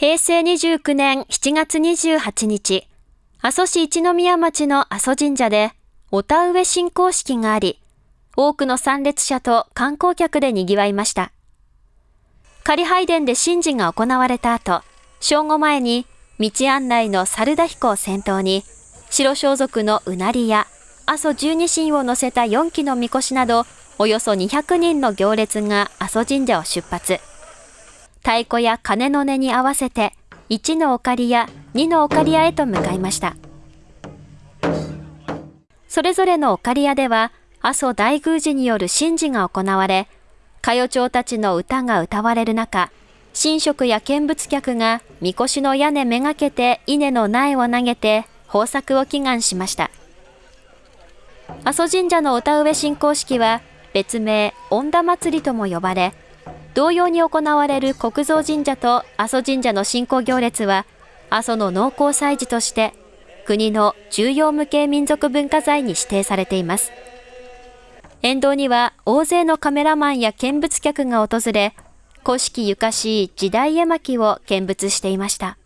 平成29年7月28日、阿蘇市一宮町の阿蘇神社で、お田植え進行式があり、多くの参列者と観光客で賑わいました。仮拝殿で神事が行われた後、正午前に道案内の猿田彦を先頭に、白装束のうなりや阿蘇十二神を乗せた4機のみこしなど、およそ200人の行列が阿蘇神社を出発。太鼓や鐘の音に合わせて、1のオカリや2のオカリアへと向かいました。それぞれのオカリアでは、阿蘇大宮司による神事が行われ、歌謡町たちの歌が歌われる中、神職や見物客がみこしの屋根めがけて稲の苗を投げて豊作を祈願しました。阿蘇神社のお田植え進行式は別名恩田祭りとも呼ばれ、同様に行われる国蔵神社と阿蘇神社の信仰行列は、阿蘇の農耕祭事として国の重要無形民族文化財に指定されています。沿道には大勢のカメラマンや見物客が訪れ、古式ゆかしい時代絵巻を見物していました。